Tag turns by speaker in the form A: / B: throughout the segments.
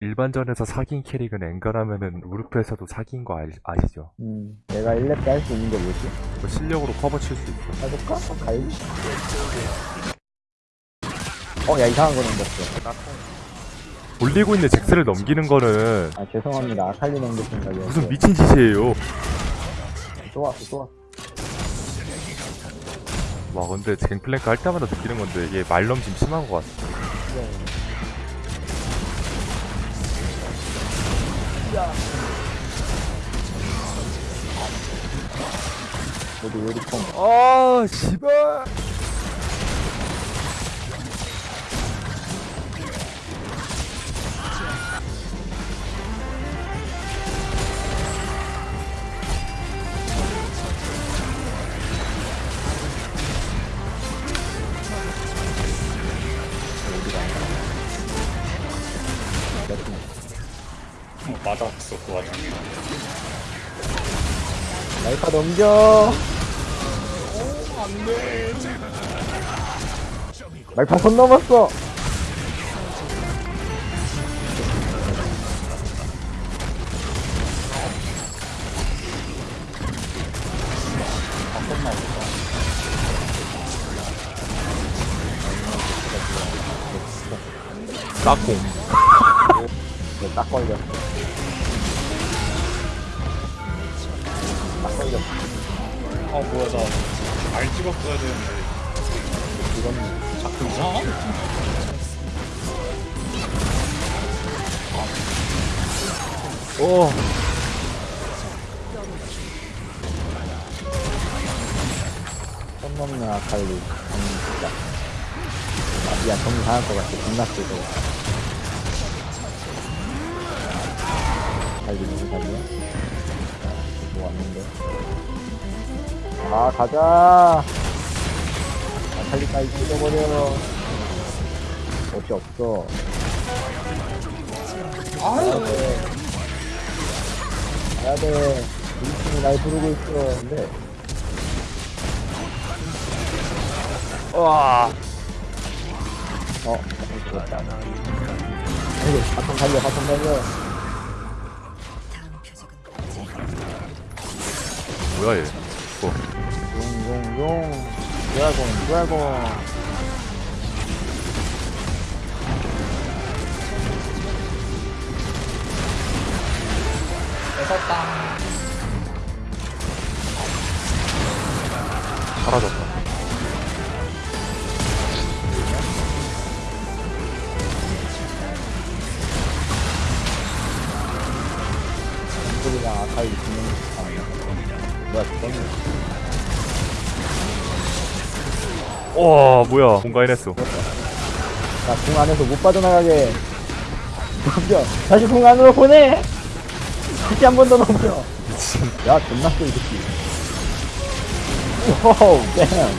A: 일반전에서 사귄 캐릭은 엔간하면은 우르프에서도 사귄 거 알, 아시죠?
B: 음, 내가 1렙 때 할 수 있는 게 뭐지?
A: 그 실력으로 커버 칠 수 있어.
B: 해볼까? 어, 가야지. 어, 야, 이상한 거 넘겼어.
A: 돌리고 있는 잭스를 넘기는 거는
B: 아, 죄송합니다. 아칼리 넘길 생각이었어.
A: 무슨 미친 짓이에요.
B: 또 왔어, 또 왔어.
A: 와 근데 갱플랭크 할 때마다 느끼는 건데 이게 말넘심 심한 것 같아.
B: 모두 요리통.
A: 아 씨발.
C: 맞았어 그 와중에
B: 날파 넘겨. 말파 손 넘었어.
A: 깍공.
B: 네, 딱 걸렸어.
C: 아 뭐야 나알 찍었어야 되는데
B: 이건
C: 자꾸 이상하네
A: 오.
B: 손 넘는 아칼리. 음, 진짜. 아, 야, 정리 당할 것 같아. 존나 쓰고. 아칼리 너무 잘이야? 뭐 왔는데. 아, 가자! 아칼리까지 죽여버려. 어찌 없어. 가야 돼. 가야 돼. 우리 팀이 날 부르고 있어. 근데.
A: 와.
B: 어, 죽었다. 아이고, 바텀 달려, 바텀 달려.
A: 뭐야 얘. 뭐.
B: 용, 용, 용. 드라곤, 드라곤.
A: 사라졌다.
B: 뭐야, 죽었네.
A: 와 뭐야 공가인했어.
B: 자, 궁 안에서 못 빠져나가게. 넘겨. 다시 궁 안으로 보내! 다시 한 번 더 넘겨. 야, 존나 쎄, 이 새끼. 오우. 오, damn.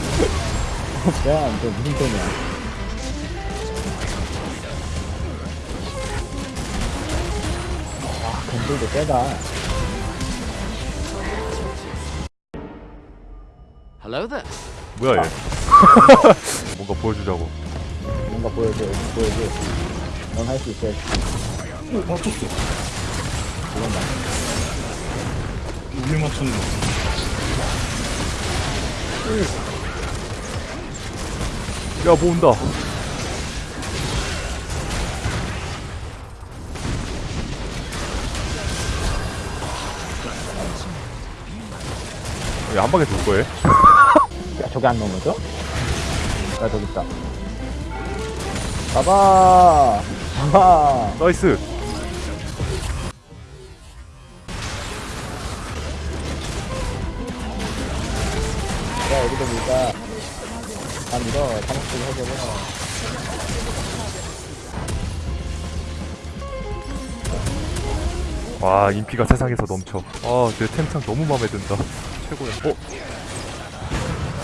B: 저 무슨 템이야. 아, 건들도 세다.
D: Hello there.
A: 뭐야 얘. 뭔가 보여주자고.
B: 뭔가 보여줘, 보여줘. 넌 할 수 있어.
C: 오 맞췄어
B: 그런다.
C: 우리 맞췄네
A: 야 뭐 온다. 왜한 방에 죽을 거예요?
B: 야, 저게 안 넘어져? 야, 저기 있다. 봐봐! 봐봐!
A: 나이스.
B: 야, 여기도 밀자. 다 밀어. 사목줄 해줘봐.
A: 와 인피가 세상에서 넘쳐. 아내 템창 너무 마음에 든다. 최고야. 어?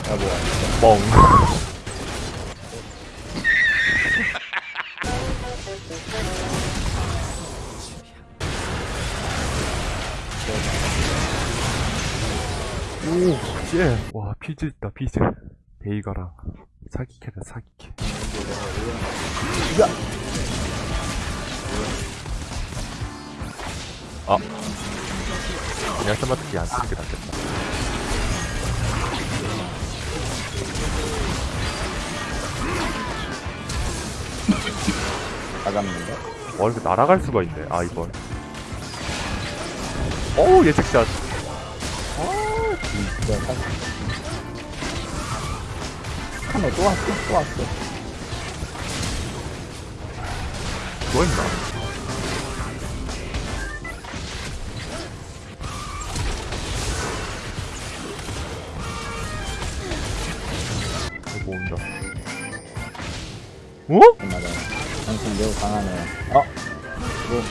B: 야, 뭐야.
A: 멍. 오, 씨. 와, 피즈 있다, 피즈. 베이가랑 사기캐다, 사기캐.
B: 야!
A: 아 그냥 스마트키 안 쓰는 게 낫겠다
B: 나갔는데?
A: 와 이렇게 날아갈 수가 있네. 아 이번 어우 예측샷.
B: 진짜. 사 카메 또 왔어, 또 왔어.
A: 뭐 했나? 이거 온다. 어?
B: 당신 매우 강하네. 어? 이거,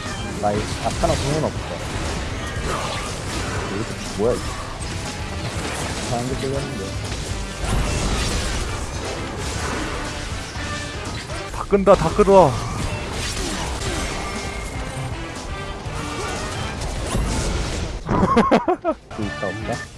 B: 나이 아카나 공은 없어. 이거 뭐야, 이거. 사람들 끌렸는데.
A: 다 끈다 다 끌어
B: 그 있다, 없다?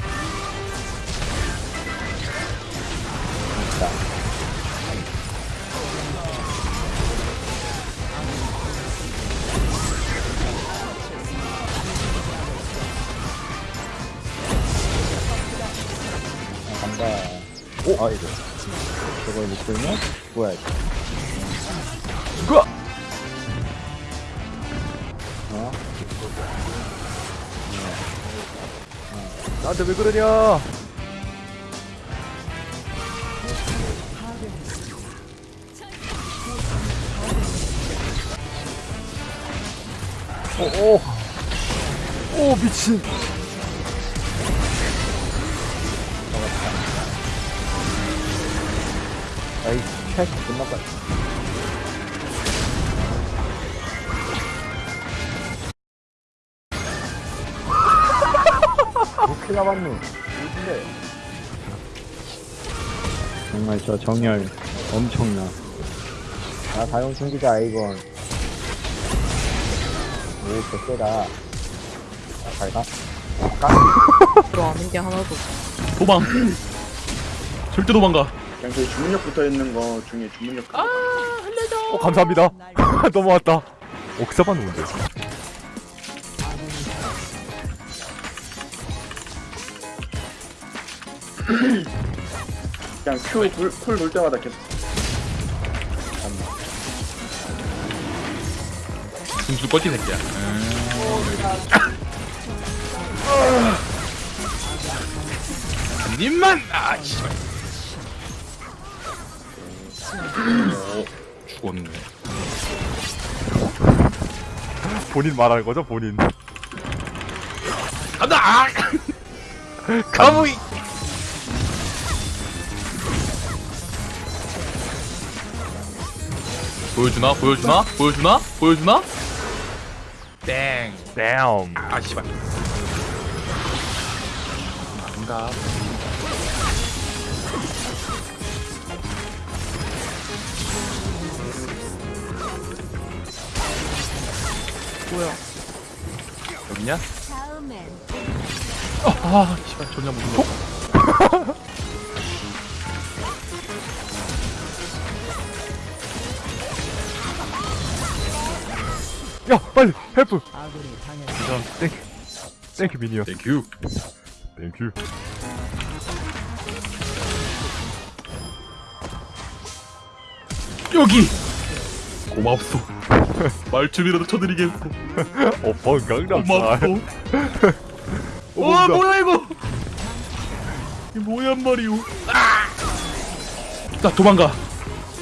B: 아, 이거. 저걸 못 들면? 뭐야, 이거.
A: 그거
B: 어?
A: 나한테 왜 그러냐 오오 오 미친
B: 아이, 찰스 끝났다. 어떻게 잡았노? 어딘데? 정말 저 정열 엄청나. 아, 다용 숨기자, 아이건. 오, 저 세다. 아, 잘 가.
D: 들어가는 게 하나도 없어.
E: 도망 절대 도망가
F: 그냥 저희 주문력 붙어 있는 거 중에 주문력
A: 어 감사합니다. 넘어왔다. 옥사 받는 건데.
F: 그냥 쿨쿨돌 때마다 계속.
E: 중수 뻗기 새끼야. 한 입만! 아 씨발 오 죽었네.
A: 본인 말하는 거죠 본인?
E: 간다! 아! 가무이 보여주나? 보여주나? 보여주나? 보여주나? 땡.
A: damn
E: 아 씨발. 뭔가
D: 뭐야?
E: 여기냐? 아, 아 씨발 존나 무서워.
A: 야 빨리 헬프! 땡큐 땡큐 미니어
E: 땡큐.
A: 땡큐.
E: 여기! 고맙소 말춤이라도
A: 강남살
E: 고맙소
A: 어,
E: 와
A: 뭔가.
E: 뭐야 이거 이 뭐야 말이오 아! 자 도망가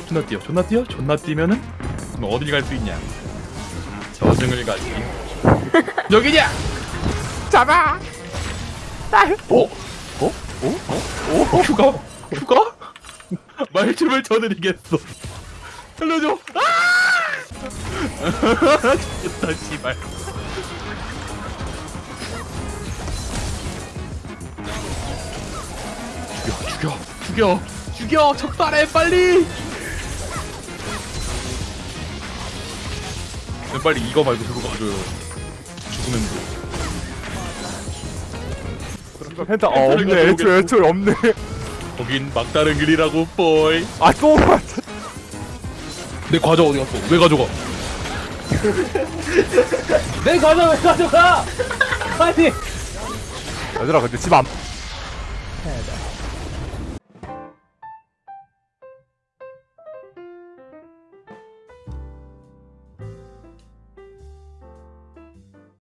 E: 존나 뛰어 존나 뛰어 존나 뛰면은 너 어딜 갈 수 있냐 저승을 가지 여기냐 잡아 어? 어? 어? 어? 어? 휴가? 휴가? 말춤을 쳐드리겠어 살려줘 아! 죽겠다 씨발 죽여 죽여 죽여 죽여 적발해 빨리 네, 빨리 이거 말고 그거 가져요 죽으면 돼
A: 펜타 아 없네. 애초에 애초에 없네.
E: 거긴 막다른 길이라고 뽀이
A: 아또
E: 내 과자 어디 갔어 왜 가져가 내 과자 왜 가져가? 아니.
A: 얘들아 근데 집안
E: 해야 돼.